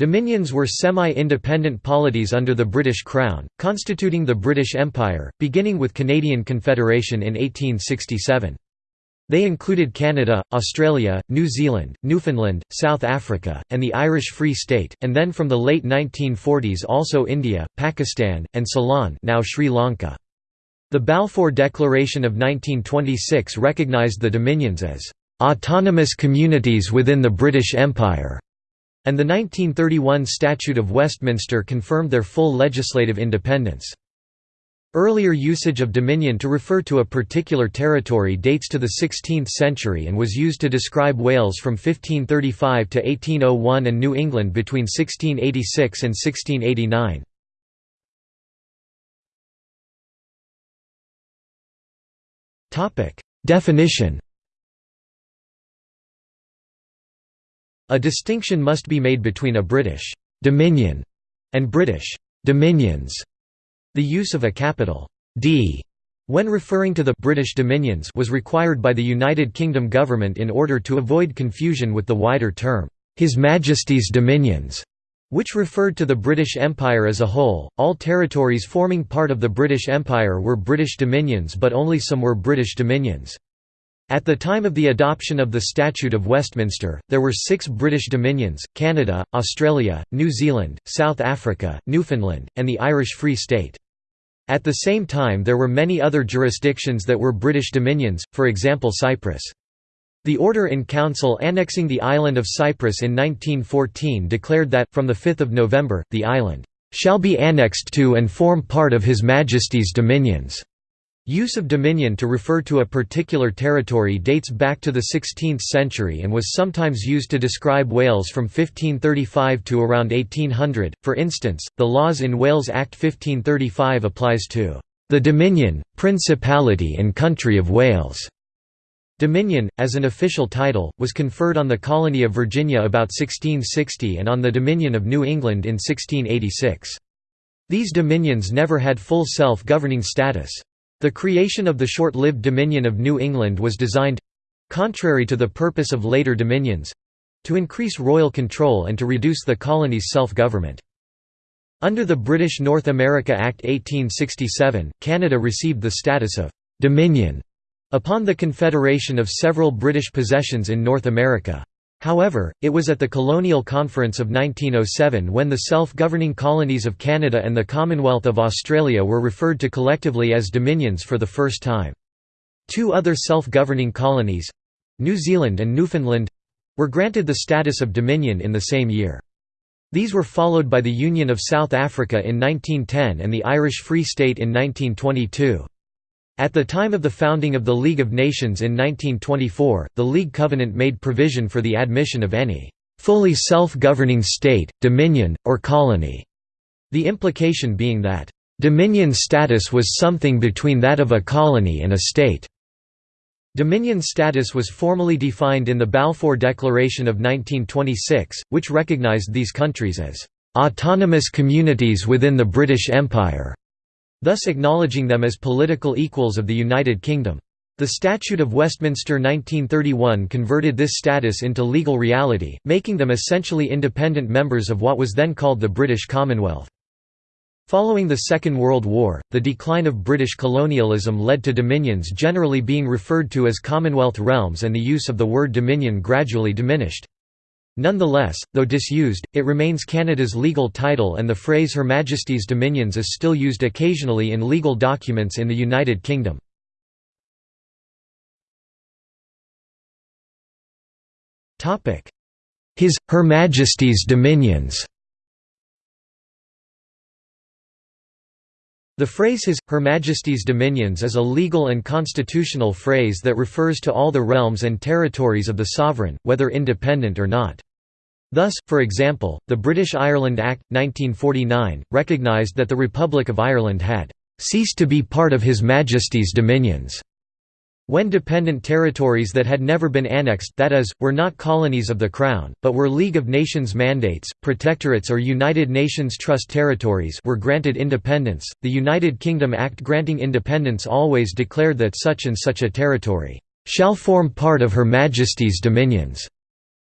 Dominions were semi-independent polities under the British Crown, constituting the British Empire, beginning with Canadian Confederation in 1867. They included Canada, Australia, New Zealand, Newfoundland, South Africa, and the Irish Free State, and then from the late 1940s also India, Pakistan, and Ceylon now Sri Lanka. The Balfour Declaration of 1926 recognised the Dominions as "...autonomous communities within the British Empire", and the 1931 Statute of Westminster confirmed their full legislative independence. Earlier usage of dominion to refer to a particular territory dates to the 16th century and was used to describe Wales from 1535 to 1801 and New England between 1686 and 1689. Definition A distinction must be made between a British «dominion» and British «dominions» The use of a capital D when referring to the British Dominions was required by the United Kingdom government in order to avoid confusion with the wider term, His Majesty's Dominions, which referred to the British Empire as a whole. All territories forming part of the British Empire were British Dominions, but only some were British Dominions. At the time of the adoption of the Statute of Westminster, there were six British Dominions, Canada, Australia, New Zealand, South Africa, Newfoundland, and the Irish Free State. At the same time there were many other jurisdictions that were British dominions, for example Cyprus. The Order in Council annexing the island of Cyprus in 1914 declared that, from 5 November, the island "...shall be annexed to and form part of His Majesty's dominions." Use of dominion to refer to a particular territory dates back to the 16th century and was sometimes used to describe Wales from 1535 to around 1800. For instance, the Laws in Wales Act 1535 applies to the Dominion, Principality and Country of Wales. Dominion, as an official title, was conferred on the colony of Virginia about 1660 and on the Dominion of New England in 1686. These dominions never had full self-governing status. The creation of the short-lived Dominion of New England was designed—contrary to the purpose of later dominions—to increase royal control and to reduce the colony's self-government. Under the British North America Act 1867, Canada received the status of «dominion» upon the confederation of several British possessions in North America. However, it was at the Colonial Conference of 1907 when the self-governing colonies of Canada and the Commonwealth of Australia were referred to collectively as dominions for the first time. Two other self-governing colonies—New Zealand and Newfoundland—were granted the status of dominion in the same year. These were followed by the Union of South Africa in 1910 and the Irish Free State in 1922. At the time of the founding of the League of Nations in 1924, the League Covenant made provision for the admission of any fully self-governing state, dominion, or colony, the implication being that dominion status was something between that of a colony and a state. Dominion status was formally defined in the Balfour Declaration of 1926, which recognized these countries as autonomous communities within the British Empire thus acknowledging them as political equals of the United Kingdom. The Statute of Westminster 1931 converted this status into legal reality, making them essentially independent members of what was then called the British Commonwealth. Following the Second World War, the decline of British colonialism led to dominions generally being referred to as Commonwealth realms and the use of the word dominion gradually diminished. Nonetheless, though disused, it remains Canada's legal title and the phrase Her Majesty's Dominions is still used occasionally in legal documents in the United Kingdom. His, Her Majesty's Dominions The phrase His, Her Majesty's Dominions is a legal and constitutional phrase that refers to all the realms and territories of the sovereign, whether independent or not. Thus, for example, the British Ireland Act, 1949, recognised that the Republic of Ireland had "...ceased to be part of His Majesty's dominions." When dependent territories that had never been annexed that is, were not colonies of the Crown, but were League of Nations mandates, protectorates or United Nations Trust territories were granted independence, the United Kingdom Act granting independence always declared that such and such a territory "...shall form part of Her Majesty's dominions."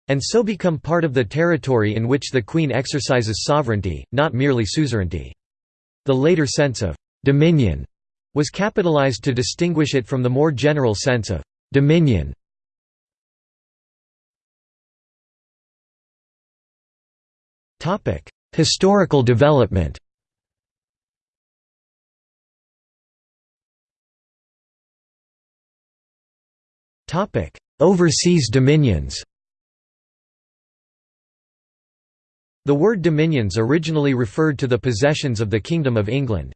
and so become part of the territory in which the Queen exercises sovereignty, not merely suzerainty. The later sense of «dominion» was capitalized to distinguish it from the more general sense of «dominion». Historical development Overseas dominions The word dominions originally referred to the possessions of the Kingdom of England.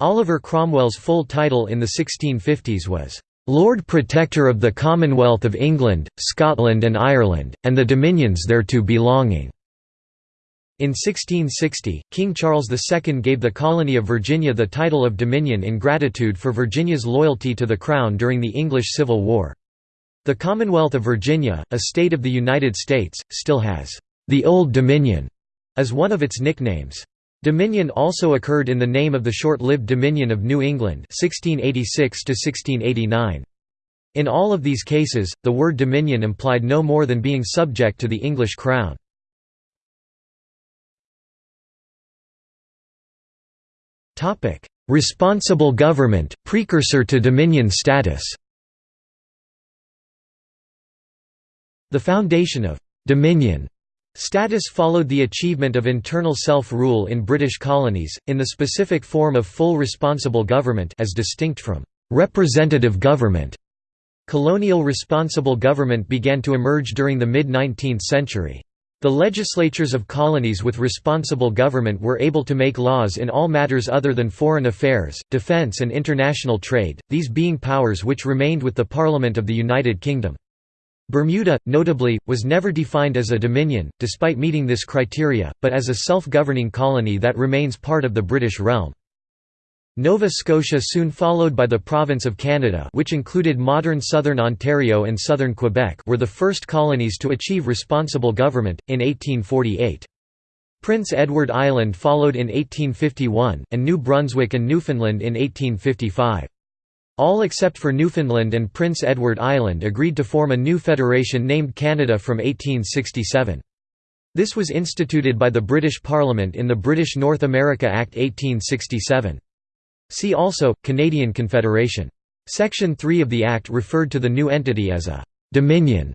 Oliver Cromwell's full title in the 1650s was, "'Lord Protector of the Commonwealth of England, Scotland and Ireland, and the dominions thereto belonging'". In 1660, King Charles II gave the colony of Virginia the title of Dominion in gratitude for Virginia's loyalty to the Crown during the English Civil War. The Commonwealth of Virginia, a state of the United States, still has the Old Dominion as one of its nicknames. Dominion also occurred in the name of the short-lived Dominion of New England 1686 -1689. In all of these cases, the word dominion implied no more than being subject to the English crown. Responsible government, precursor to dominion status The foundation of «dominion» Status followed the achievement of internal self-rule in British colonies, in the specific form of full responsible government as distinct from «representative government». Colonial responsible government began to emerge during the mid-19th century. The legislatures of colonies with responsible government were able to make laws in all matters other than foreign affairs, defence and international trade, these being powers which remained with the Parliament of the United Kingdom. Bermuda, notably, was never defined as a dominion, despite meeting this criteria, but as a self-governing colony that remains part of the British realm. Nova Scotia soon followed by the province of Canada which included modern southern Ontario and southern Quebec were the first colonies to achieve responsible government, in 1848. Prince Edward Island followed in 1851, and New Brunswick and Newfoundland in 1855. All except for Newfoundland and Prince Edward Island agreed to form a new federation named Canada from 1867. This was instituted by the British Parliament in the British North America Act 1867. See also, Canadian Confederation. Section 3 of the Act referred to the new entity as a «dominion»,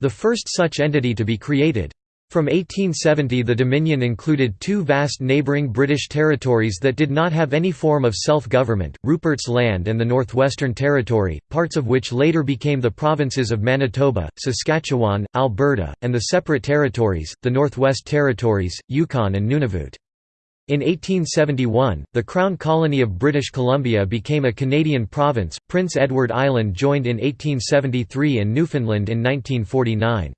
the first such entity to be created. From 1870 the Dominion included two vast neighbouring British territories that did not have any form of self-government, Rupert's Land and the Northwestern Territory, parts of which later became the provinces of Manitoba, Saskatchewan, Alberta, and the separate territories, the Northwest Territories, Yukon and Nunavut. In 1871, the Crown Colony of British Columbia became a Canadian province, Prince Edward Island joined in 1873 and Newfoundland in 1949.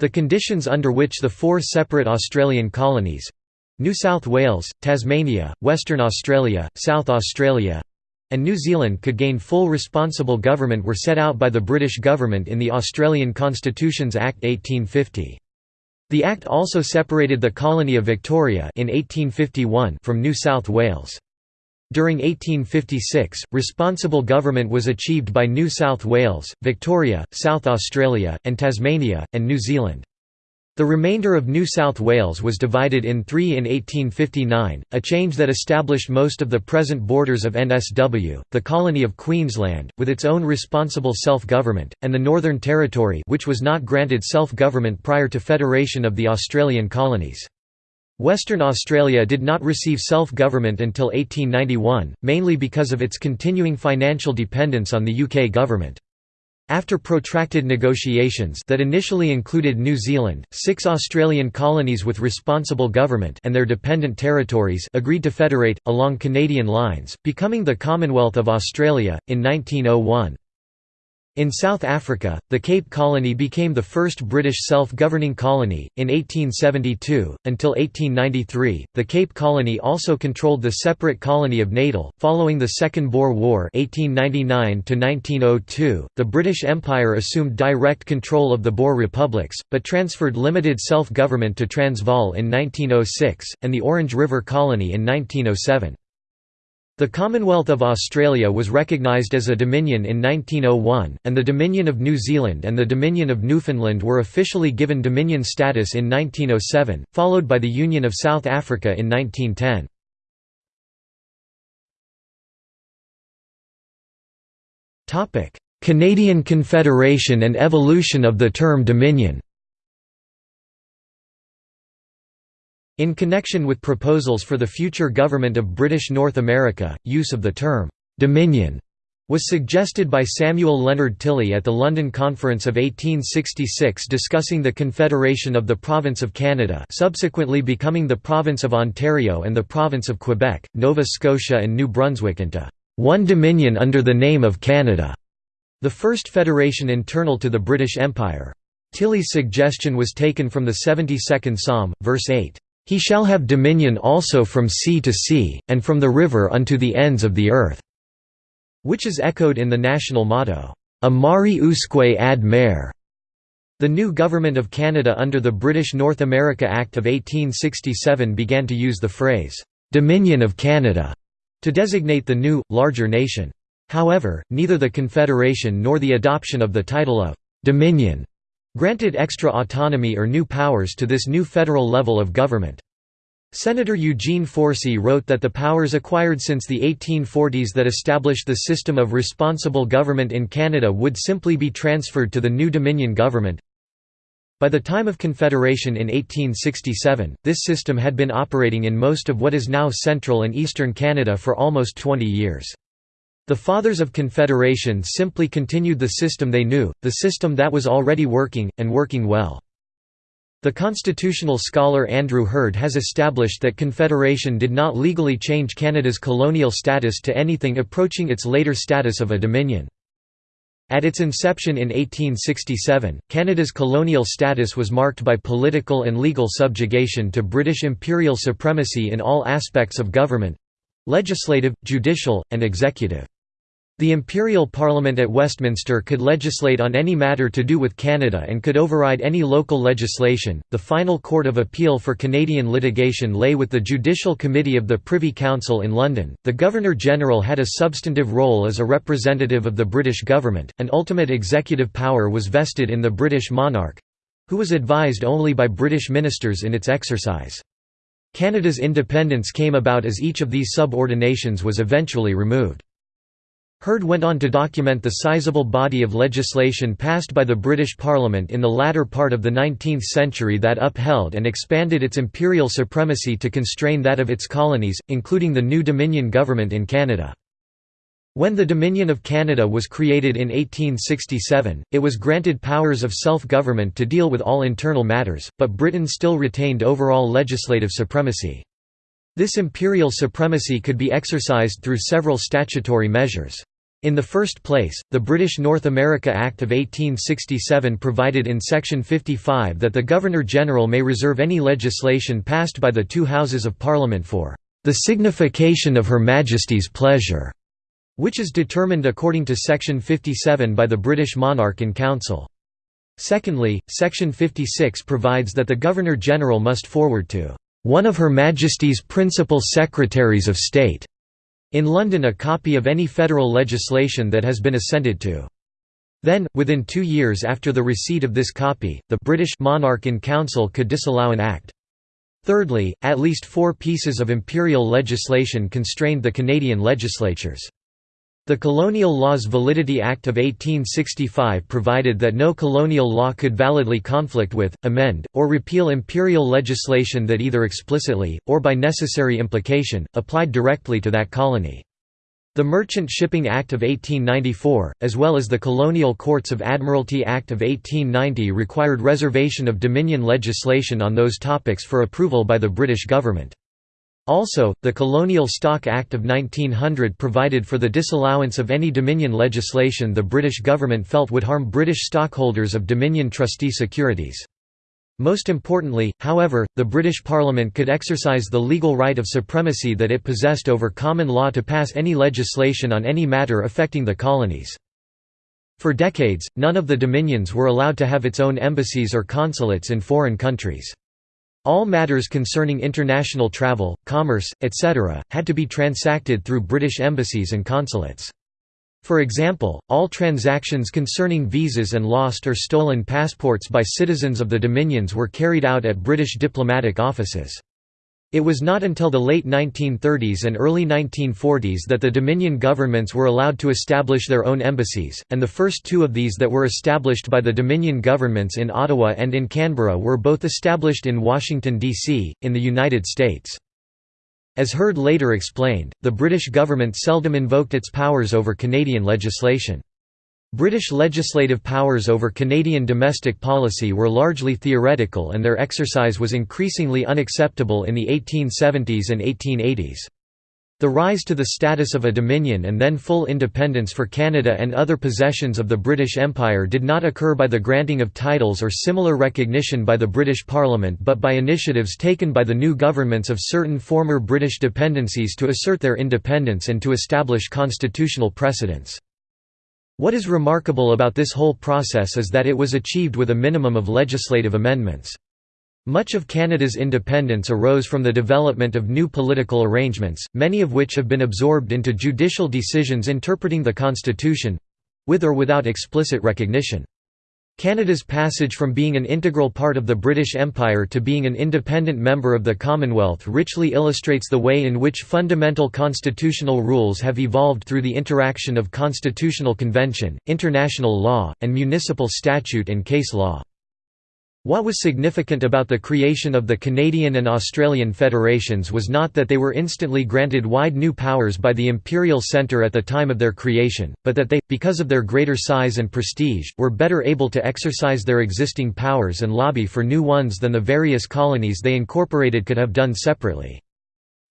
The conditions under which the four separate Australian colonies—New South Wales, Tasmania, Western Australia, South Australia, and New Zealand could gain full responsible government were set out by the British government in the Australian Constitutions Act 1850. The Act also separated the colony of Victoria in 1851 from New South Wales. During 1856, responsible government was achieved by New South Wales, Victoria, South Australia, and Tasmania, and New Zealand. The remainder of New South Wales was divided in three in 1859, a change that established most of the present borders of NSW, the colony of Queensland, with its own responsible self-government, and the Northern Territory which was not granted self-government prior to federation of the Australian colonies. Western Australia did not receive self-government until 1891, mainly because of its continuing financial dependence on the UK government. After protracted negotiations that initially included New Zealand, six Australian colonies with responsible government and their dependent territories agreed to federate, along Canadian lines, becoming the Commonwealth of Australia, in 1901. In South Africa, the Cape Colony became the first British self-governing colony, in 1872. Until 1893, the Cape Colony also controlled the separate colony of Natal. Following the Second Boer War (1899–1902), the British Empire assumed direct control of the Boer republics, but transferred limited self-government to Transvaal in 1906, and the Orange River Colony in 1907. The Commonwealth of Australia was recognised as a Dominion in 1901, and the Dominion of New Zealand and the Dominion of Newfoundland were officially given Dominion status in 1907, followed by the Union of South Africa in 1910. Canadian Confederation and evolution of the term Dominion In connection with proposals for the future government of British North America, use of the term, "'Dominion' was suggested by Samuel Leonard Tilley at the London Conference of 1866 discussing the Confederation of the Province of Canada subsequently becoming the Province of Ontario and the Province of Quebec, Nova Scotia and New Brunswick into "'one Dominion under the name of Canada' the first federation internal to the British Empire. Tilley's suggestion was taken from the 72nd Psalm, verse 8. He shall have dominion also from sea to sea, and from the river unto the ends of the earth", which is echoed in the national motto, A mari usque ad mare. The new Government of Canada under the British North America Act of 1867 began to use the phrase, "'Dominion of Canada' to designate the new, larger nation. However, neither the Confederation nor the adoption of the title of «Dominion» granted extra autonomy or new powers to this new federal level of government. Senator Eugene Forsey wrote that the powers acquired since the 1840s that established the system of responsible government in Canada would simply be transferred to the new Dominion government. By the time of Confederation in 1867, this system had been operating in most of what is now central and eastern Canada for almost 20 years. The Fathers of Confederation simply continued the system they knew, the system that was already working, and working well. The constitutional scholar Andrew Heard has established that Confederation did not legally change Canada's colonial status to anything approaching its later status of a dominion. At its inception in 1867, Canada's colonial status was marked by political and legal subjugation to British imperial supremacy in all aspects of government—legislative, judicial, and executive. The Imperial Parliament at Westminster could legislate on any matter to do with Canada and could override any local legislation. The final court of appeal for Canadian litigation lay with the Judicial Committee of the Privy Council in London. The Governor General had a substantive role as a representative of the British government, and ultimate executive power was vested in the British monarch who was advised only by British ministers in its exercise. Canada's independence came about as each of these subordinations was eventually removed. Heard went on to document the sizable body of legislation passed by the British Parliament in the latter part of the 19th century that upheld and expanded its imperial supremacy to constrain that of its colonies, including the new Dominion government in Canada. When the Dominion of Canada was created in 1867, it was granted powers of self-government to deal with all internal matters, but Britain still retained overall legislative supremacy. This imperial supremacy could be exercised through several statutory measures. In the first place, the British North America Act of 1867 provided in Section 55 that the Governor-General may reserve any legislation passed by the two Houses of Parliament for "...the signification of Her Majesty's pleasure", which is determined according to Section 57 by the British monarch in council. Secondly, Section 56 provides that the Governor-General must forward to "...one of Her Majesty's principal Secretaries of State." In London a copy of any federal legislation that has been assented to. Then, within two years after the receipt of this copy, the British monarch in council could disallow an act. Thirdly, at least four pieces of imperial legislation constrained the Canadian legislatures. The Colonial Laws Validity Act of 1865 provided that no colonial law could validly conflict with, amend, or repeal imperial legislation that either explicitly, or by necessary implication, applied directly to that colony. The Merchant Shipping Act of 1894, as well as the Colonial Courts of Admiralty Act of 1890 required reservation of Dominion legislation on those topics for approval by the British government. Also, the Colonial Stock Act of 1900 provided for the disallowance of any Dominion legislation the British government felt would harm British stockholders of Dominion trustee securities. Most importantly, however, the British Parliament could exercise the legal right of supremacy that it possessed over common law to pass any legislation on any matter affecting the colonies. For decades, none of the dominions were allowed to have its own embassies or consulates in foreign countries. All matters concerning international travel, commerce, etc., had to be transacted through British embassies and consulates. For example, all transactions concerning visas and lost or stolen passports by citizens of the Dominions were carried out at British diplomatic offices. It was not until the late 1930s and early 1940s that the Dominion governments were allowed to establish their own embassies, and the first two of these that were established by the Dominion governments in Ottawa and in Canberra were both established in Washington, D.C., in the United States. As Heard later explained, the British government seldom invoked its powers over Canadian legislation. British legislative powers over Canadian domestic policy were largely theoretical and their exercise was increasingly unacceptable in the 1870s and 1880s. The rise to the status of a dominion and then full independence for Canada and other possessions of the British Empire did not occur by the granting of titles or similar recognition by the British Parliament but by initiatives taken by the new governments of certain former British dependencies to assert their independence and to establish constitutional precedents. What is remarkable about this whole process is that it was achieved with a minimum of legislative amendments. Much of Canada's independence arose from the development of new political arrangements, many of which have been absorbed into judicial decisions interpreting the Constitution—with or without explicit recognition. Canada's passage from being an integral part of the British Empire to being an independent member of the Commonwealth richly illustrates the way in which fundamental constitutional rules have evolved through the interaction of constitutional convention, international law, and municipal statute and case law. What was significant about the creation of the Canadian and Australian federations was not that they were instantly granted wide new powers by the imperial centre at the time of their creation, but that they, because of their greater size and prestige, were better able to exercise their existing powers and lobby for new ones than the various colonies they incorporated could have done separately.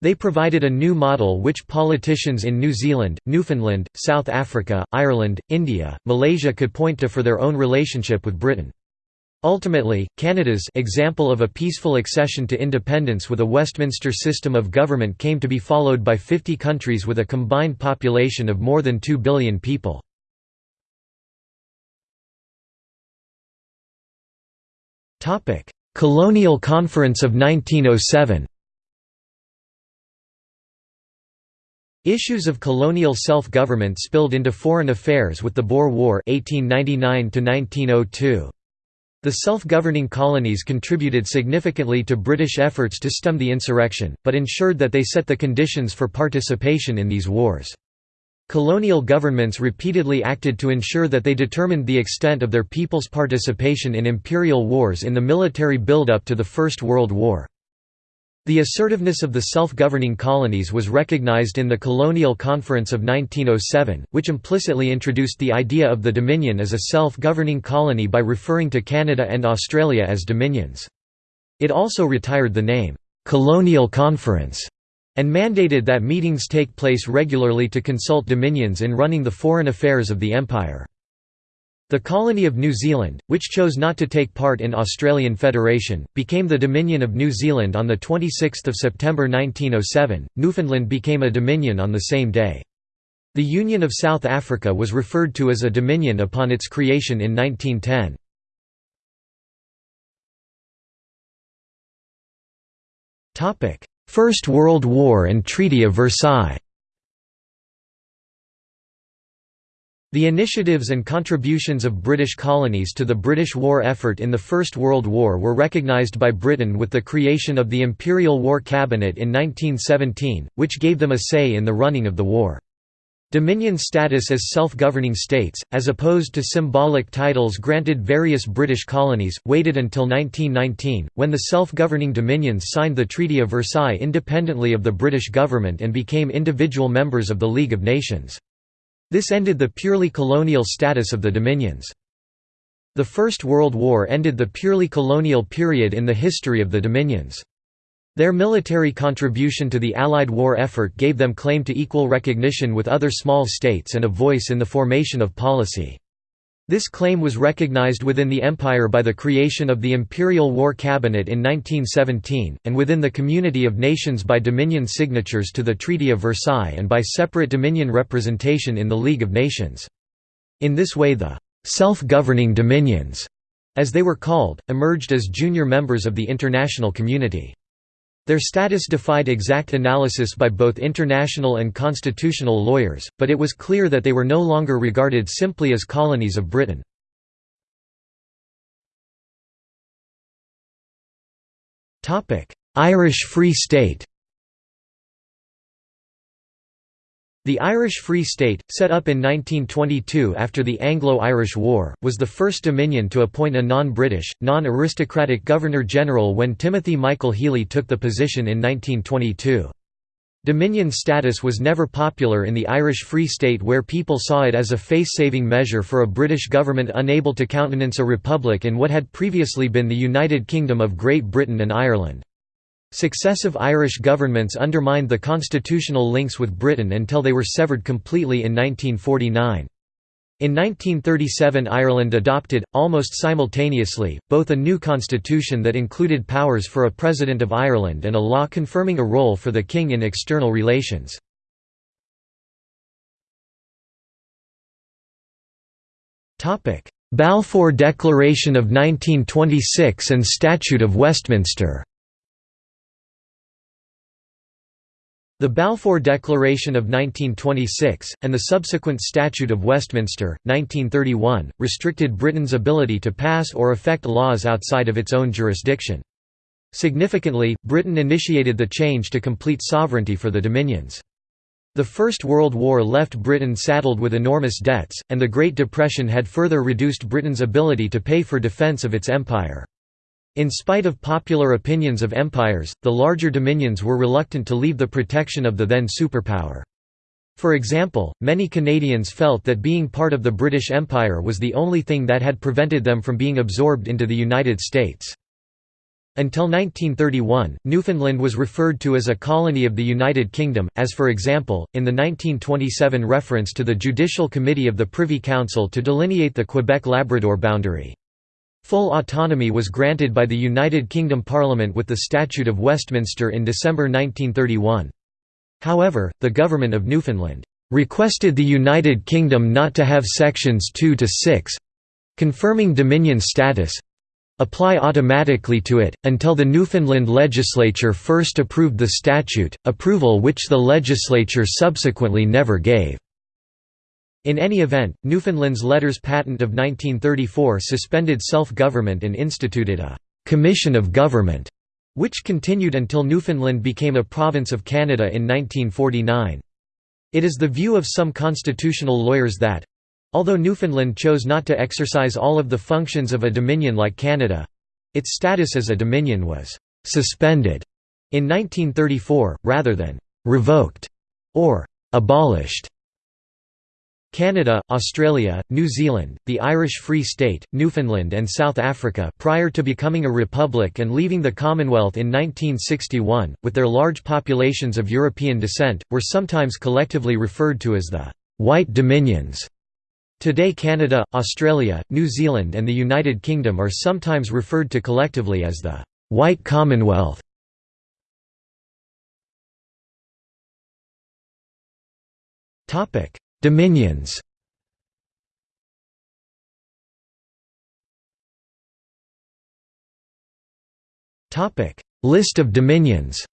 They provided a new model which politicians in New Zealand, Newfoundland, South Africa, Ireland, India, Malaysia could point to for their own relationship with Britain. Ultimately, Canada's example of a peaceful accession to independence with a Westminster system of government came to be followed by 50 countries with a combined population of more than 2 billion people. Colonial Conference of 1907 Issues of colonial self-government spilled into foreign affairs with the Boer War 1899 -1902. The self-governing colonies contributed significantly to British efforts to stem the insurrection, but ensured that they set the conditions for participation in these wars. Colonial governments repeatedly acted to ensure that they determined the extent of their people's participation in imperial wars in the military build-up to the First World War. The assertiveness of the self-governing colonies was recognized in the Colonial Conference of 1907, which implicitly introduced the idea of the Dominion as a self-governing colony by referring to Canada and Australia as dominions. It also retired the name, "'Colonial Conference' and mandated that meetings take place regularly to consult dominions in running the foreign affairs of the empire. The colony of New Zealand, which chose not to take part in Australian Federation, became the Dominion of New Zealand on 26 September 1907. Newfoundland became a Dominion on the same day. The Union of South Africa was referred to as a Dominion upon its creation in 1910. First World War and Treaty of Versailles The initiatives and contributions of British colonies to the British war effort in the First World War were recognised by Britain with the creation of the Imperial War Cabinet in 1917, which gave them a say in the running of the war. Dominion status as self-governing states, as opposed to symbolic titles granted various British colonies, waited until 1919, when the self-governing dominions signed the Treaty of Versailles independently of the British government and became individual members of the League of Nations. This ended the purely colonial status of the dominions. The First World War ended the purely colonial period in the history of the dominions. Their military contribution to the Allied war effort gave them claim to equal recognition with other small states and a voice in the formation of policy. This claim was recognized within the empire by the creation of the Imperial War Cabinet in 1917, and within the Community of Nations by Dominion signatures to the Treaty of Versailles and by separate Dominion representation in the League of Nations. In this way the «self-governing dominions» as they were called, emerged as junior members of the international community. Their status defied exact analysis by both international and constitutional lawyers, but it was clear that they were no longer regarded simply as colonies of Britain. Irish Free State The Irish Free State, set up in 1922 after the Anglo-Irish War, was the first Dominion to appoint a non-British, non-aristocratic Governor-General when Timothy Michael Healy took the position in 1922. Dominion status was never popular in the Irish Free State where people saw it as a face-saving measure for a British government unable to countenance a republic in what had previously been the United Kingdom of Great Britain and Ireland. Successive Irish governments undermined the constitutional links with Britain until they were severed completely in 1949. In 1937 Ireland adopted, almost simultaneously, both a new constitution that included powers for a President of Ireland and a law confirming a role for the King in external relations. Balfour Declaration of 1926 and Statute of Westminster The Balfour Declaration of 1926, and the subsequent Statute of Westminster, 1931, restricted Britain's ability to pass or affect laws outside of its own jurisdiction. Significantly, Britain initiated the change to complete sovereignty for the Dominions. The First World War left Britain saddled with enormous debts, and the Great Depression had further reduced Britain's ability to pay for defence of its empire. In spite of popular opinions of empires, the larger dominions were reluctant to leave the protection of the then superpower. For example, many Canadians felt that being part of the British Empire was the only thing that had prevented them from being absorbed into the United States. Until 1931, Newfoundland was referred to as a colony of the United Kingdom, as for example, in the 1927 reference to the Judicial Committee of the Privy Council to delineate the Quebec-Labrador boundary. Full autonomy was granted by the United Kingdom Parliament with the Statute of Westminster in December 1931. However, the Government of Newfoundland requested the United Kingdom not to have Sections 2 to 6 confirming Dominion status apply automatically to it, until the Newfoundland legislature first approved the statute, approval which the legislature subsequently never gave. In any event, Newfoundland's Letters Patent of 1934 suspended self-government and instituted a «commission of government», which continued until Newfoundland became a province of Canada in 1949. It is the view of some constitutional lawyers that although Newfoundland chose not to exercise all of the functions of a dominion like Canada its status as a dominion was «suspended» in 1934, rather than «revoked» or «abolished». Canada, Australia, New Zealand, the Irish Free State, Newfoundland and South Africa prior to becoming a republic and leaving the Commonwealth in 1961, with their large populations of European descent, were sometimes collectively referred to as the «White Dominions». Today Canada, Australia, New Zealand and the United Kingdom are sometimes referred to collectively as the «White Commonwealth». Dominions List of dominions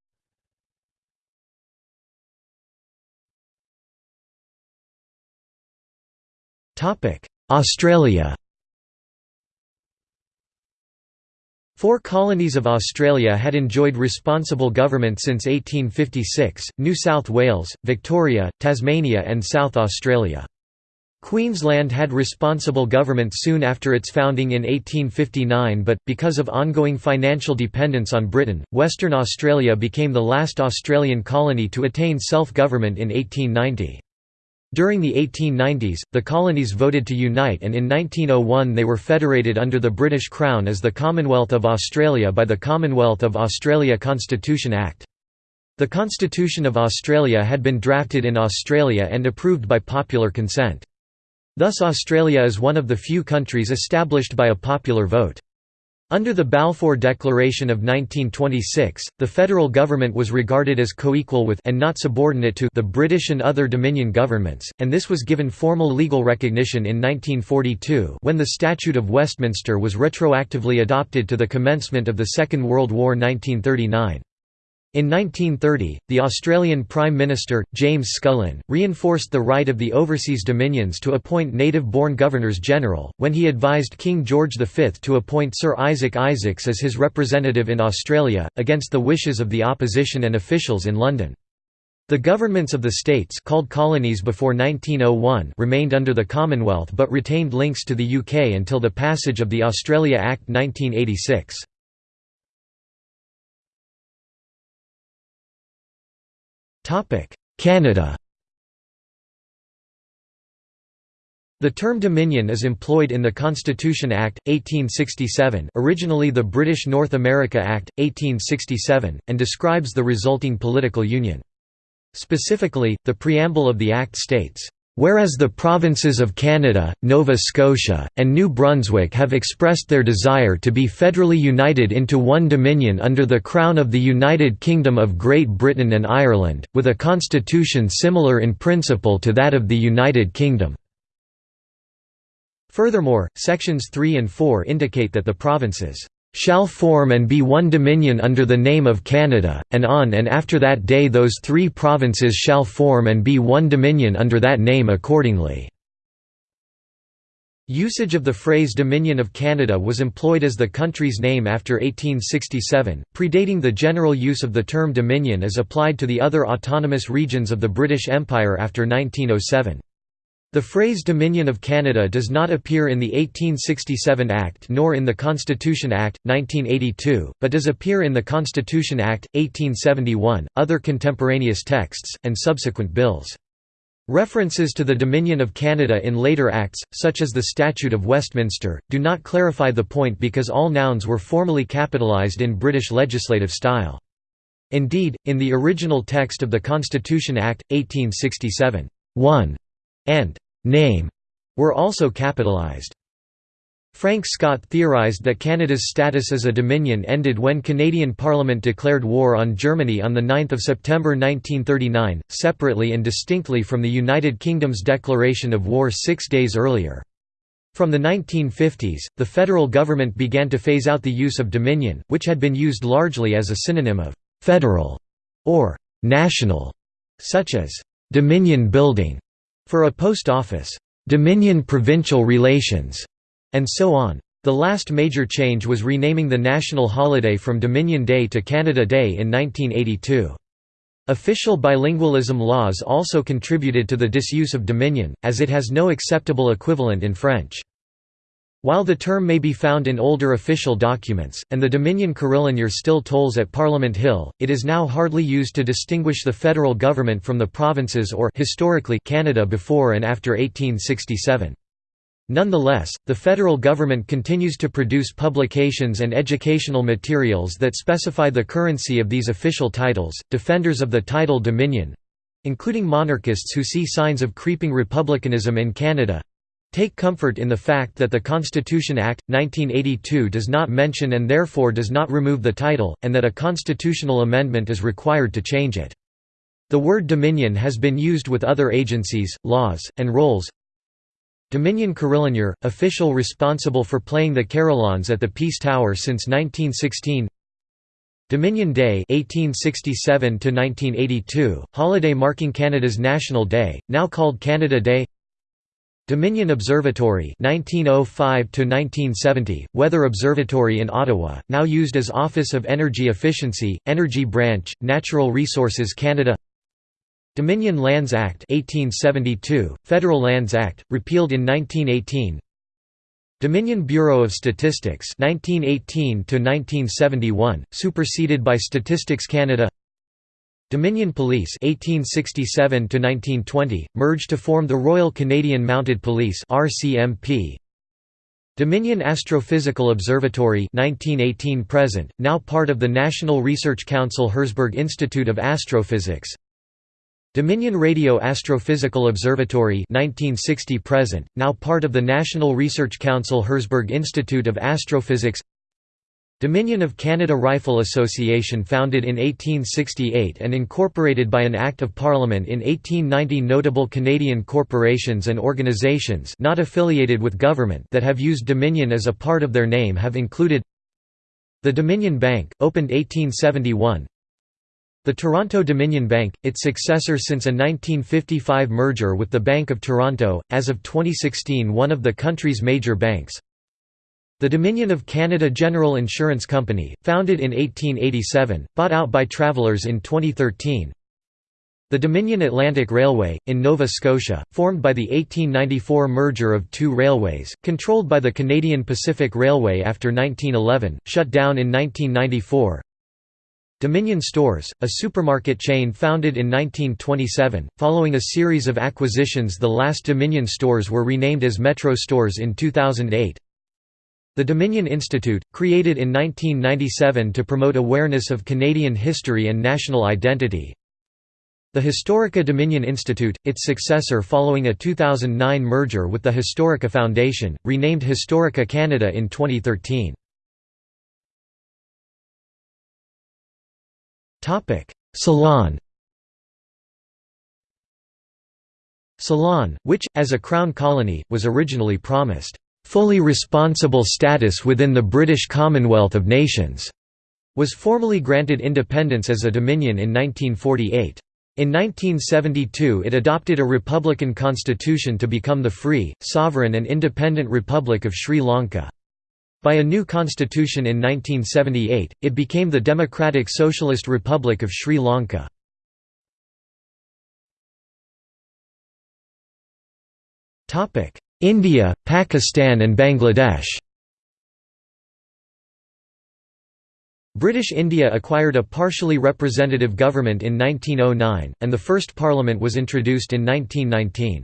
Australia Four colonies of Australia had enjoyed responsible government since 1856, New South Wales, Victoria, Tasmania and South Australia. Queensland had responsible government soon after its founding in 1859 but, because of ongoing financial dependence on Britain, Western Australia became the last Australian colony to attain self-government in 1890. During the 1890s, the colonies voted to unite and in 1901 they were federated under the British Crown as the Commonwealth of Australia by the Commonwealth of Australia Constitution Act. The Constitution of Australia had been drafted in Australia and approved by popular consent. Thus Australia is one of the few countries established by a popular vote. Under the Balfour Declaration of 1926, the federal government was regarded as co-equal with and not subordinate to the British and other Dominion governments, and this was given formal legal recognition in 1942 when the Statute of Westminster was retroactively adopted to the commencement of the Second World War 1939. In 1930, the Australian Prime Minister, James Scullin, reinforced the right of the overseas dominions to appoint native-born governors-general, when he advised King George V to appoint Sir Isaac Isaacs as his representative in Australia, against the wishes of the opposition and officials in London. The governments of the states called colonies before 1901 remained under the Commonwealth but retained links to the UK until the passage of the Australia Act 1986. Canada The term Dominion is employed in the Constitution Act, 1867 originally the British North America Act, 1867, and describes the resulting political union. Specifically, the preamble of the Act states, Whereas the provinces of Canada, Nova Scotia, and New Brunswick have expressed their desire to be federally united into one dominion under the Crown of the United Kingdom of Great Britain and Ireland, with a constitution similar in principle to that of the United Kingdom. Furthermore, sections 3 and 4 indicate that the provinces shall form and be one dominion under the name of Canada, and on and after that day those three provinces shall form and be one dominion under that name accordingly." Usage of the phrase Dominion of Canada was employed as the country's name after 1867, predating the general use of the term Dominion as applied to the other autonomous regions of the British Empire after 1907. The phrase Dominion of Canada does not appear in the 1867 Act nor in the Constitution Act, 1982, but does appear in the Constitution Act, 1871, other contemporaneous texts, and subsequent bills. References to the Dominion of Canada in later acts, such as the Statute of Westminster, do not clarify the point because all nouns were formally capitalised in British legislative style. Indeed, in the original text of the Constitution Act, 1867, 1 and name were also capitalized. Frank Scott theorized that Canada's status as a dominion ended when Canadian Parliament declared war on Germany on 9 September 1939, separately and distinctly from the United Kingdom's declaration of war six days earlier. From the 1950s, the federal government began to phase out the use of dominion, which had been used largely as a synonym of «federal» or «national», such as «dominion building» For a post office, Dominion Provincial Relations, and so on. The last major change was renaming the national holiday from Dominion Day to Canada Day in 1982. Official bilingualism laws also contributed to the disuse of Dominion, as it has no acceptable equivalent in French. While the term may be found in older official documents, and the Dominion Carillonneur still tolls at Parliament Hill, it is now hardly used to distinguish the federal government from the provinces or historically Canada before and after 1867. Nonetheless, the federal government continues to produce publications and educational materials that specify the currency of these official titles. Defenders of the title Dominion including monarchists who see signs of creeping republicanism in Canada Take comfort in the fact that the Constitution Act, 1982 does not mention and therefore does not remove the title, and that a constitutional amendment is required to change it. The word Dominion has been used with other agencies, laws, and roles. Dominion Carillonneur, official responsible for playing the carillons at the Peace Tower since 1916 Dominion Day 1867 1982, holiday marking Canada's National Day, now called Canada Day Dominion Observatory 1905 1970 Weather Observatory in Ottawa now used as Office of Energy Efficiency Energy Branch Natural Resources Canada Dominion Lands Act 1872 Federal Lands Act repealed in 1918 Dominion Bureau of Statistics 1918 1971 superseded by Statistics Canada Dominion Police 1867 1920 merged to form the Royal Canadian Mounted Police RCMP Dominion Astrophysical Observatory 1918 present now part of the National Research Council Herzberg Institute of Astrophysics. Dominion Radio Astrophysical Observatory 1960 present now part of the National Research Council Herzberg Institute of Astrophysics Dominion of Canada Rifle Association founded in 1868 and incorporated by an Act of Parliament in 1890 Notable Canadian corporations and organizations not affiliated with government that have used Dominion as a part of their name have included The Dominion Bank, opened 1871 The Toronto Dominion Bank, its successor since a 1955 merger with the Bank of Toronto, as of 2016 one of the country's major banks the Dominion of Canada General Insurance Company, founded in 1887, bought out by Travelers in 2013 The Dominion Atlantic Railway, in Nova Scotia, formed by the 1894 merger of two railways, controlled by the Canadian Pacific Railway after 1911, shut down in 1994 Dominion Stores, a supermarket chain founded in 1927, following a series of acquisitions the last Dominion stores were renamed as Metro Stores in 2008 the Dominion Institute, created in 1997 to promote awareness of Canadian history and national identity. The Historica Dominion Institute, its successor following a 2009 merger with the Historica Foundation, renamed Historica Canada in 2013. Ceylon Ceylon, which, as a crown colony, was originally promised fully responsible status within the British Commonwealth of Nations, was formally granted independence as a dominion in 1948. In 1972 it adopted a republican constitution to become the free, sovereign and independent Republic of Sri Lanka. By a new constitution in 1978, it became the Democratic Socialist Republic of Sri Lanka. India, Pakistan and Bangladesh British India acquired a partially representative government in 1909, and the first parliament was introduced in 1919.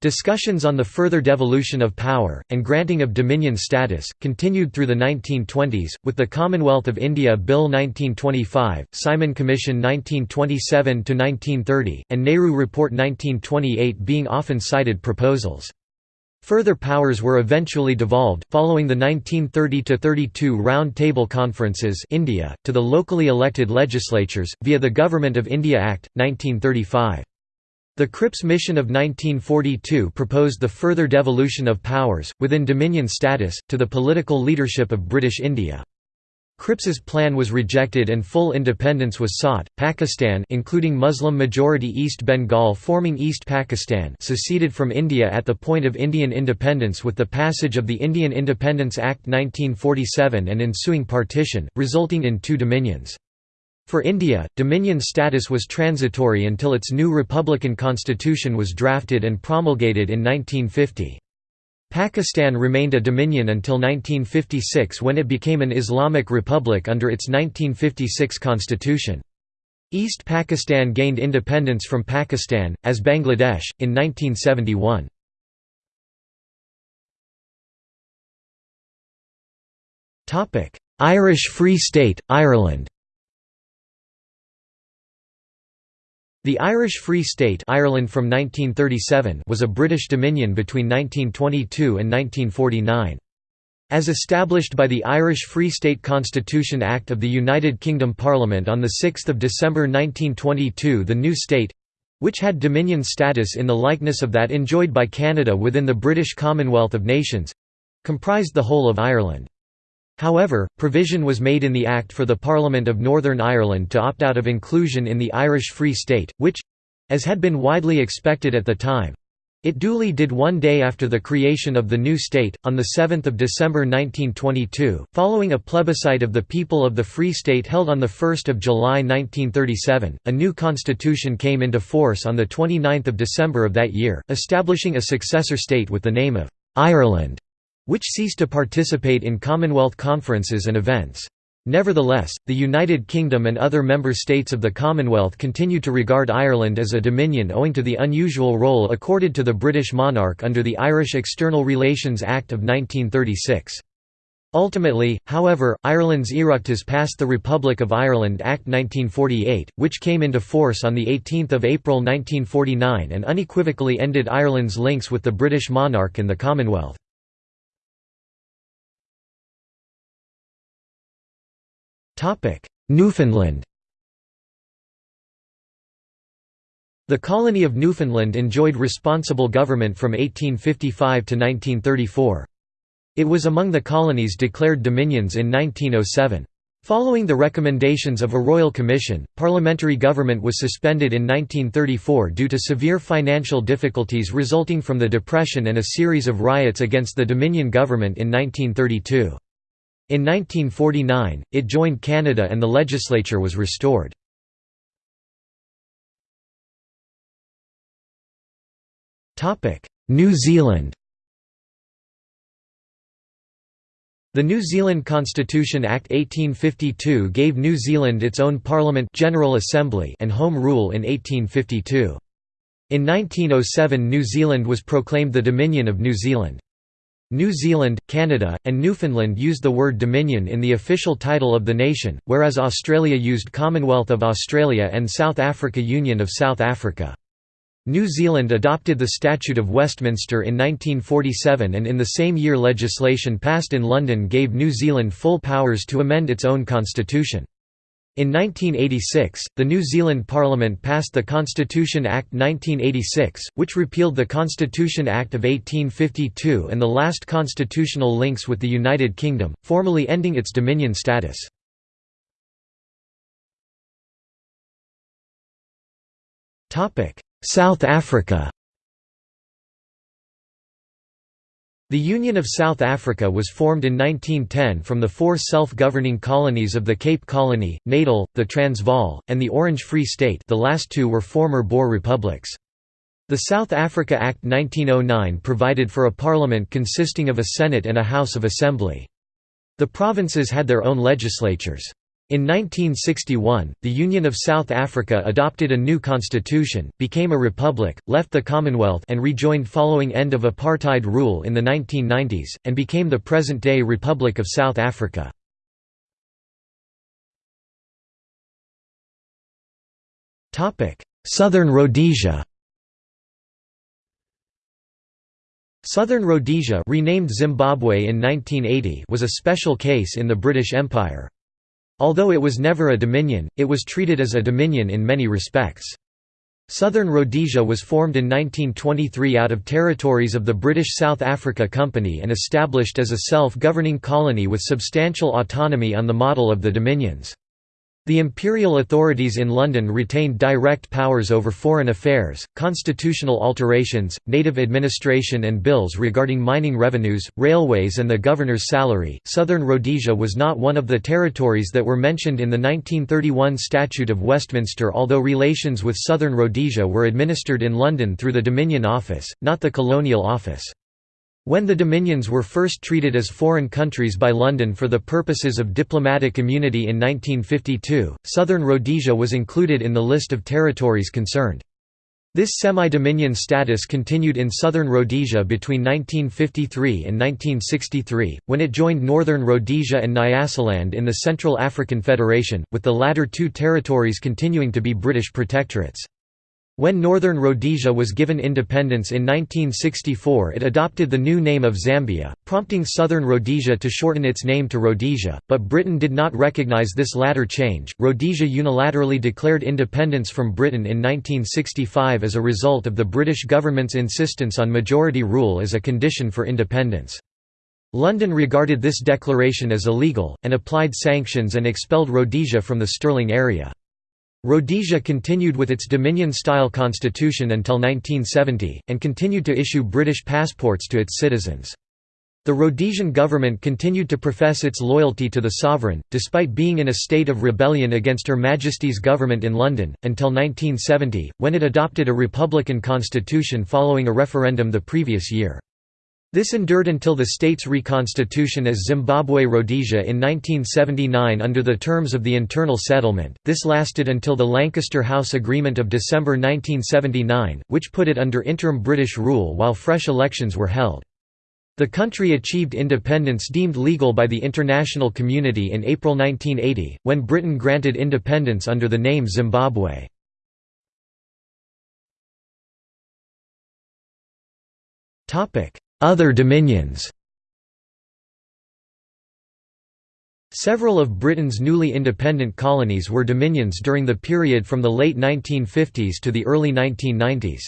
Discussions on the further devolution of power, and granting of dominion status, continued through the 1920s, with the Commonwealth of India Bill 1925, Simon Commission 1927–1930, and Nehru Report 1928 being often cited proposals. Further powers were eventually devolved, following the 1930–32 Round Table Conferences India, to the locally elected legislatures, via the Government of India Act, 1935. The Cripps Mission of 1942 proposed the further devolution of powers, within Dominion status, to the political leadership of British India. Cripps's plan was rejected and full independence was sought. Pakistan, including Muslim-majority East Bengal forming East Pakistan, seceded from India at the point of Indian independence with the passage of the Indian Independence Act 1947 and ensuing partition, resulting in two dominions. For India, dominion status was transitory until its new republican constitution was drafted and promulgated in 1950. Pakistan remained a dominion until 1956 when it became an Islamic republic under its 1956 constitution. East Pakistan gained independence from Pakistan, as Bangladesh, in 1971. Irish Free State, Ireland The Irish Free State Ireland from 1937 was a British dominion between 1922 and 1949. As established by the Irish Free State Constitution Act of the United Kingdom Parliament on 6 December 1922 the new state—which had dominion status in the likeness of that enjoyed by Canada within the British Commonwealth of Nations—comprised the whole of Ireland. However, provision was made in the Act for the Parliament of Northern Ireland to opt out of inclusion in the Irish Free State, which—as had been widely expected at the time, it duly did one day after the creation of the new state, on 7 December 1922, following a plebiscite of the people of the Free State held on 1 July 1937. A new constitution came into force on 29 December of that year, establishing a successor state with the name of Ireland which ceased to participate in Commonwealth conferences and events. Nevertheless, the United Kingdom and other member states of the Commonwealth continued to regard Ireland as a dominion owing to the unusual role accorded to the British monarch under the Irish External Relations Act of 1936. Ultimately, however, Ireland's Oireachtas passed the Republic of Ireland Act 1948, which came into force on 18 April 1949 and unequivocally ended Ireland's links with the British monarch and the Commonwealth. Newfoundland The colony of Newfoundland enjoyed responsible government from 1855 to 1934. It was among the colonies declared dominions in 1907. Following the recommendations of a royal commission, parliamentary government was suspended in 1934 due to severe financial difficulties resulting from the Depression and a series of riots against the Dominion government in 1932. In 1949, it joined Canada and the legislature was restored. New Zealand The New Zealand Constitution Act 1852 gave New Zealand its own Parliament General Assembly and Home Rule in 1852. In 1907 New Zealand was proclaimed the Dominion of New Zealand. New Zealand, Canada, and Newfoundland used the word Dominion in the official title of the nation, whereas Australia used Commonwealth of Australia and South Africa Union of South Africa. New Zealand adopted the Statute of Westminster in 1947 and in the same year legislation passed in London gave New Zealand full powers to amend its own constitution. In 1986, the New Zealand Parliament passed the Constitution Act 1986, which repealed the Constitution Act of 1852 and the last constitutional links with the United Kingdom, formally ending its dominion status. South Africa The Union of South Africa was formed in 1910 from the four self-governing colonies of the Cape Colony, Natal, the Transvaal, and the Orange Free State the last two were former Boer republics. The South Africa Act 1909 provided for a parliament consisting of a Senate and a House of Assembly. The provinces had their own legislatures. In 1961, the Union of South Africa adopted a new constitution, became a republic, left the Commonwealth and rejoined following end of apartheid rule in the 1990s, and became the present-day Republic of South Africa. Southern Rhodesia Southern Rhodesia renamed Zimbabwe in 1980 was a special case in the British Empire. Although it was never a dominion, it was treated as a dominion in many respects. Southern Rhodesia was formed in 1923 out of territories of the British South Africa Company and established as a self-governing colony with substantial autonomy on the model of the dominions. The imperial authorities in London retained direct powers over foreign affairs, constitutional alterations, native administration, and bills regarding mining revenues, railways, and the governor's salary. Southern Rhodesia was not one of the territories that were mentioned in the 1931 Statute of Westminster, although relations with Southern Rhodesia were administered in London through the Dominion Office, not the Colonial Office. When the Dominions were first treated as foreign countries by London for the purposes of diplomatic immunity in 1952, Southern Rhodesia was included in the list of territories concerned. This semi-dominion status continued in southern Rhodesia between 1953 and 1963, when it joined northern Rhodesia and Nyasaland in the Central African Federation, with the latter two territories continuing to be British protectorates. When Northern Rhodesia was given independence in 1964 it adopted the new name of Zambia, prompting Southern Rhodesia to shorten its name to Rhodesia, but Britain did not recognise this latter change. Rhodesia unilaterally declared independence from Britain in 1965 as a result of the British government's insistence on majority rule as a condition for independence. London regarded this declaration as illegal, and applied sanctions and expelled Rhodesia from the sterling area. Rhodesia continued with its Dominion-style constitution until 1970, and continued to issue British passports to its citizens. The Rhodesian government continued to profess its loyalty to the sovereign, despite being in a state of rebellion against Her Majesty's government in London, until 1970, when it adopted a republican constitution following a referendum the previous year. This endured until the state's reconstitution as Zimbabwe Rhodesia in 1979 under the terms of the internal settlement. This lasted until the Lancaster House Agreement of December 1979, which put it under interim British rule while fresh elections were held. The country achieved independence deemed legal by the international community in April 1980, when Britain granted independence under the name Zimbabwe. Topic: other dominions Several of Britain's newly independent colonies were dominions during the period from the late 1950s to the early 1990s.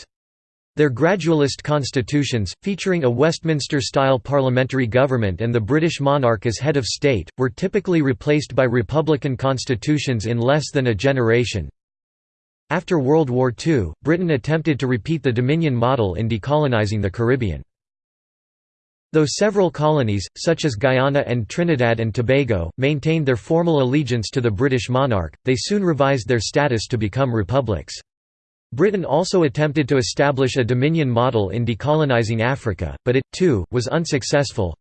Their gradualist constitutions, featuring a Westminster-style parliamentary government and the British monarch as head of state, were typically replaced by republican constitutions in less than a generation. After World War II, Britain attempted to repeat the Dominion model in decolonizing the Caribbean. Though several colonies, such as Guyana and Trinidad and Tobago, maintained their formal allegiance to the British monarch, they soon revised their status to become republics. Britain also attempted to establish a dominion model in decolonizing Africa, but it, too, was unsuccessful.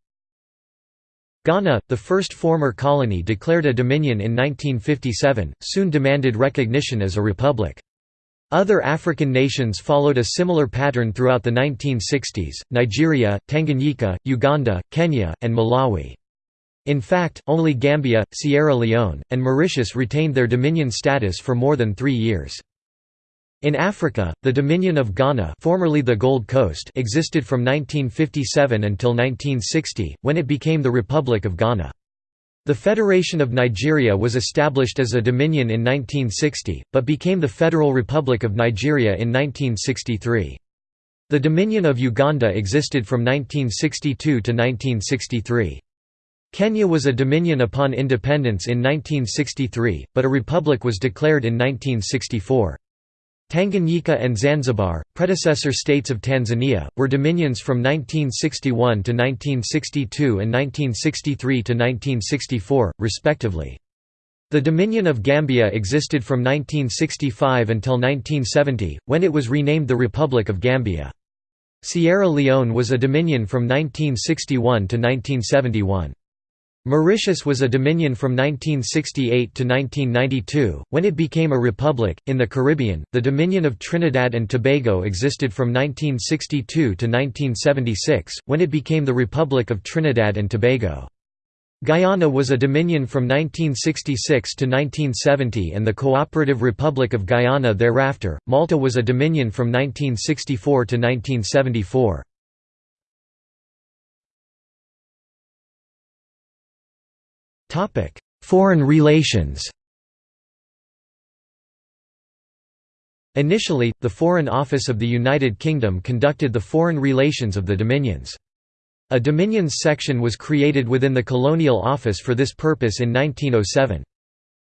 Ghana, the first former colony declared a dominion in 1957, soon demanded recognition as a republic. Other African nations followed a similar pattern throughout the 1960s, Nigeria, Tanganyika, Uganda, Kenya, and Malawi. In fact, only Gambia, Sierra Leone, and Mauritius retained their dominion status for more than three years. In Africa, the Dominion of Ghana formerly the Gold Coast existed from 1957 until 1960, when it became the Republic of Ghana. The Federation of Nigeria was established as a dominion in 1960, but became the Federal Republic of Nigeria in 1963. The Dominion of Uganda existed from 1962 to 1963. Kenya was a dominion upon independence in 1963, but a republic was declared in 1964. Tanganyika and Zanzibar, predecessor states of Tanzania, were dominions from 1961 to 1962 and 1963 to 1964, respectively. The Dominion of Gambia existed from 1965 until 1970, when it was renamed the Republic of Gambia. Sierra Leone was a dominion from 1961 to 1971. Mauritius was a dominion from 1968 to 1992, when it became a republic. In the Caribbean, the Dominion of Trinidad and Tobago existed from 1962 to 1976, when it became the Republic of Trinidad and Tobago. Guyana was a dominion from 1966 to 1970 and the Cooperative Republic of Guyana thereafter. Malta was a dominion from 1964 to 1974. Foreign relations Initially, the Foreign Office of the United Kingdom conducted the foreign relations of the Dominions. A Dominions section was created within the Colonial Office for this purpose in 1907.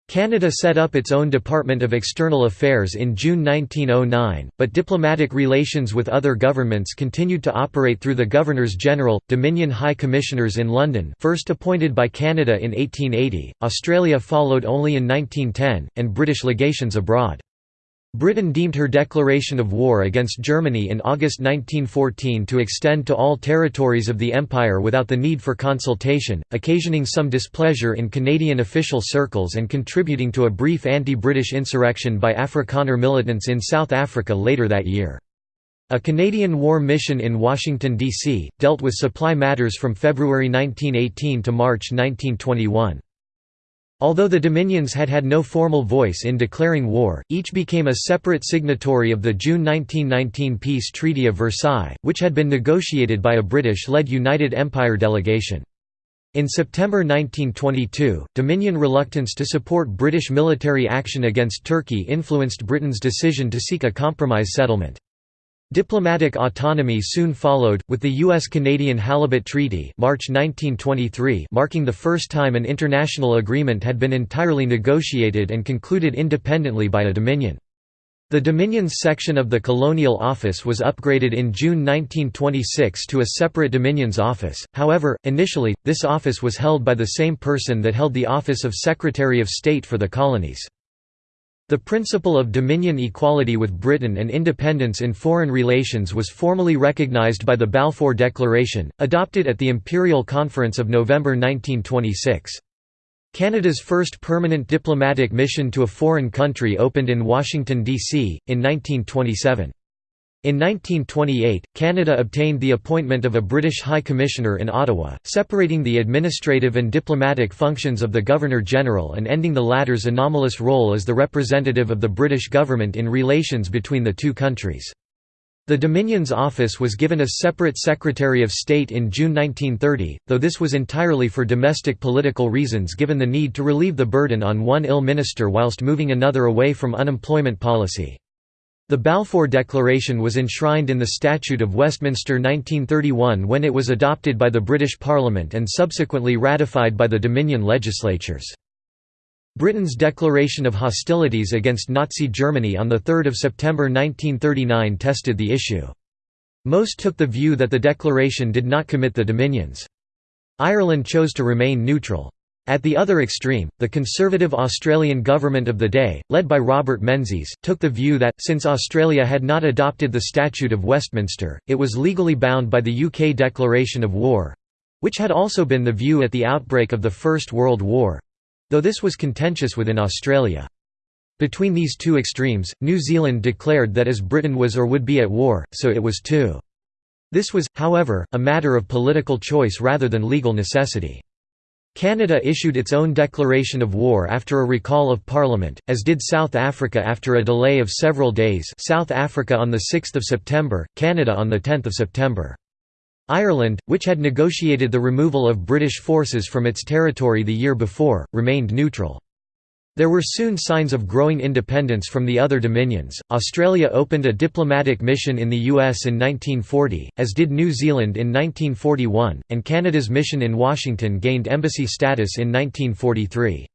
Canada set up its own Department of External Affairs in June 1909, but diplomatic relations with other governments continued to operate through the Governors-General, Dominion High Commissioners in London first appointed by Canada in 1880, Australia followed only in 1910, and British legations abroad. Britain deemed her declaration of war against Germany in August 1914 to extend to all territories of the Empire without the need for consultation, occasioning some displeasure in Canadian official circles and contributing to a brief anti-British insurrection by Afrikaner militants in South Africa later that year. A Canadian war mission in Washington, D.C., dealt with supply matters from February 1918 to March 1921. Although the Dominions had had no formal voice in declaring war, each became a separate signatory of the June 1919 Peace Treaty of Versailles, which had been negotiated by a British-led United Empire delegation. In September 1922, Dominion reluctance to support British military action against Turkey influenced Britain's decision to seek a compromise settlement. Diplomatic autonomy soon followed, with the U.S.-Canadian Halibut Treaty March 1923 marking the first time an international agreement had been entirely negotiated and concluded independently by a Dominion. The Dominions section of the Colonial Office was upgraded in June 1926 to a separate Dominions office, however, initially, this office was held by the same person that held the office of Secretary of State for the Colonies. The principle of dominion equality with Britain and independence in foreign relations was formally recognised by the Balfour Declaration, adopted at the Imperial Conference of November 1926. Canada's first permanent diplomatic mission to a foreign country opened in Washington, D.C., in 1927. In 1928, Canada obtained the appointment of a British High Commissioner in Ottawa, separating the administrative and diplomatic functions of the Governor-General and ending the latter's anomalous role as the representative of the British government in relations between the two countries. The Dominion's office was given a separate Secretary of State in June 1930, though this was entirely for domestic political reasons given the need to relieve the burden on one ill minister whilst moving another away from unemployment policy. The Balfour Declaration was enshrined in the Statute of Westminster 1931 when it was adopted by the British Parliament and subsequently ratified by the Dominion legislatures. Britain's declaration of hostilities against Nazi Germany on 3 September 1939 tested the issue. Most took the view that the declaration did not commit the Dominions. Ireland chose to remain neutral. At the other extreme, the conservative Australian government of the day, led by Robert Menzies, took the view that, since Australia had not adopted the Statute of Westminster, it was legally bound by the UK Declaration of War—which had also been the view at the outbreak of the First World War, though this was contentious within Australia. Between these two extremes, New Zealand declared that as Britain was or would be at war, so it was too. This was, however, a matter of political choice rather than legal necessity. Canada issued its own declaration of war after a recall of Parliament, as did South Africa after a delay of several days South Africa on 6 September, Canada on 10 September. Ireland, which had negotiated the removal of British forces from its territory the year before, remained neutral. There were soon signs of growing independence from the other dominions. Australia opened a diplomatic mission in the US in 1940, as did New Zealand in 1941, and Canada's mission in Washington gained embassy status in 1943.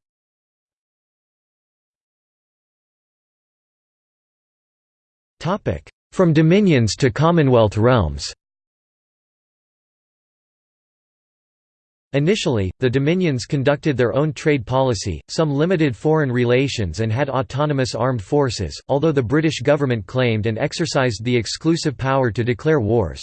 From dominions to Commonwealth realms Initially, the Dominions conducted their own trade policy, some limited foreign relations and had autonomous armed forces, although the British government claimed and exercised the exclusive power to declare wars.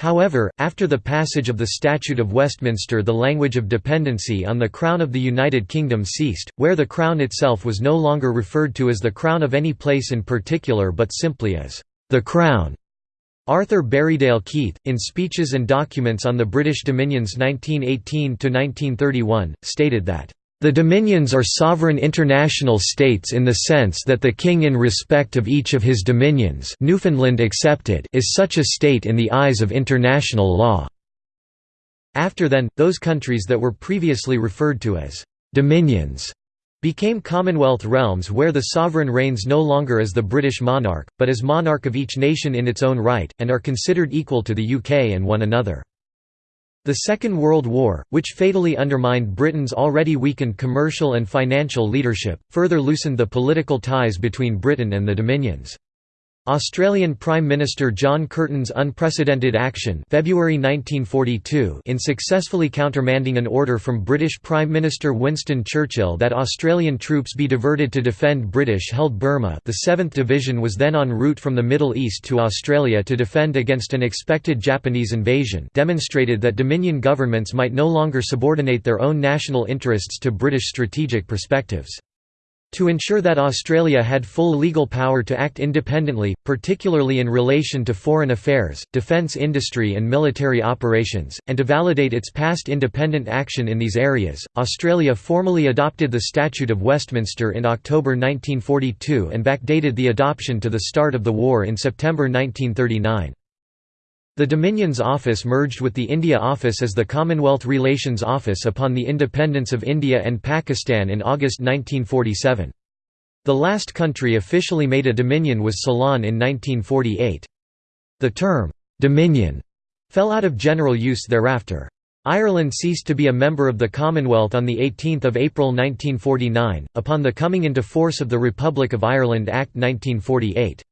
However, after the passage of the Statute of Westminster the language of dependency on the Crown of the United Kingdom ceased, where the Crown itself was no longer referred to as the Crown of any place in particular but simply as the Crown. Arthur Berriedale Keith, in Speeches and Documents on the British Dominions 1918–1931, stated that, "...the Dominions are sovereign international states in the sense that the King in respect of each of his dominions Newfoundland accepted is such a state in the eyes of international law." After then, those countries that were previously referred to as «dominions» became Commonwealth realms where the sovereign reigns no longer as the British monarch, but as monarch of each nation in its own right, and are considered equal to the UK and one another. The Second World War, which fatally undermined Britain's already weakened commercial and financial leadership, further loosened the political ties between Britain and the Dominions. Australian Prime Minister John Curtin's unprecedented action February 1942 in successfully countermanding an order from British Prime Minister Winston Churchill that Australian troops be diverted to defend British-held Burma the 7th Division was then en route from the Middle East to Australia to defend against an expected Japanese invasion demonstrated that Dominion governments might no longer subordinate their own national interests to British strategic perspectives. To ensure that Australia had full legal power to act independently, particularly in relation to foreign affairs, defence industry and military operations, and to validate its past independent action in these areas, Australia formally adopted the Statute of Westminster in October 1942 and backdated the adoption to the start of the war in September 1939. The Dominions Office merged with the India Office as the Commonwealth Relations Office upon the independence of India and Pakistan in August 1947. The last country officially made a Dominion was Ceylon in 1948. The term, "'Dominion' fell out of general use thereafter. Ireland ceased to be a member of the Commonwealth on 18 April 1949, upon the coming into force of the Republic of Ireland Act 1948.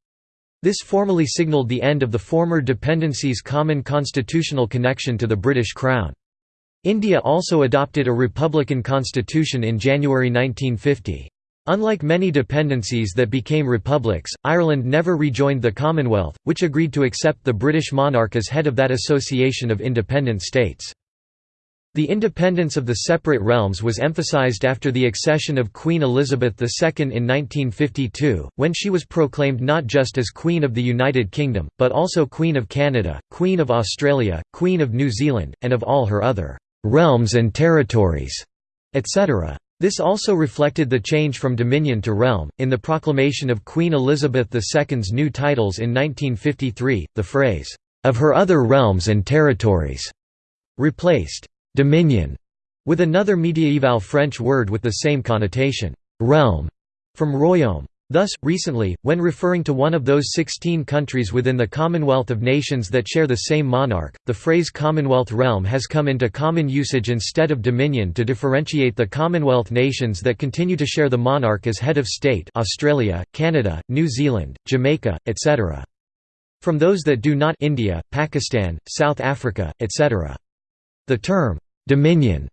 This formally signalled the end of the former dependency's common constitutional connection to the British Crown. India also adopted a republican constitution in January 1950. Unlike many dependencies that became republics, Ireland never rejoined the Commonwealth, which agreed to accept the British monarch as head of that association of independent states. The independence of the separate realms was emphasized after the accession of Queen Elizabeth II in 1952, when she was proclaimed not just as Queen of the United Kingdom, but also Queen of Canada, Queen of Australia, Queen of New Zealand, and of all her other «realms and territories», etc. This also reflected the change from dominion to realm. In the proclamation of Queen Elizabeth II's new titles in 1953, the phrase, of her other realms and territories, replaced dominion with another mediaeval French word with the same connotation, realm, from royaume. Thus, recently, when referring to one of those 16 countries within the Commonwealth of Nations that share the same monarch, the phrase Commonwealth realm has come into common usage instead of dominion to differentiate the Commonwealth nations that continue to share the monarch as head of state Australia, Canada, New Zealand, Jamaica, etc. From those that do not India, Pakistan, South Africa, etc. The term, "'dominion'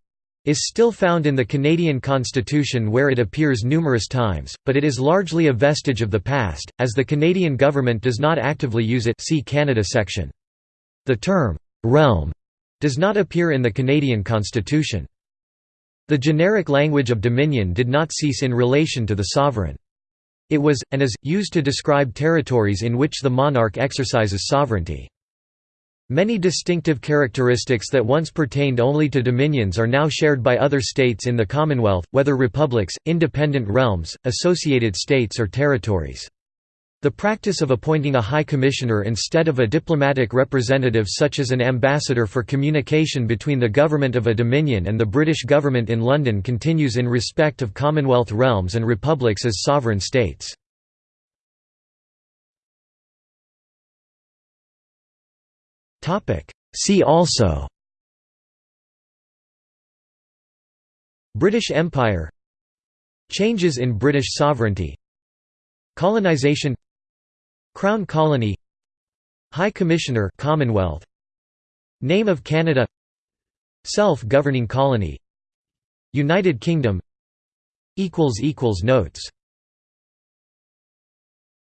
is still found in the Canadian Constitution where it appears numerous times, but it is largely a vestige of the past, as the Canadian government does not actively use it see Canada section. The term, "'realm' does not appear in the Canadian Constitution. The generic language of dominion did not cease in relation to the sovereign. It was, and is, used to describe territories in which the monarch exercises sovereignty. Many distinctive characteristics that once pertained only to dominions are now shared by other states in the Commonwealth, whether republics, independent realms, associated states or territories. The practice of appointing a High Commissioner instead of a diplomatic representative such as an ambassador for communication between the government of a dominion and the British government in London continues in respect of Commonwealth realms and republics as sovereign states. See also British Empire Changes in British sovereignty Colonization Crown Colony High Commissioner Commonwealth Name of Canada Self-governing colony United Kingdom Notes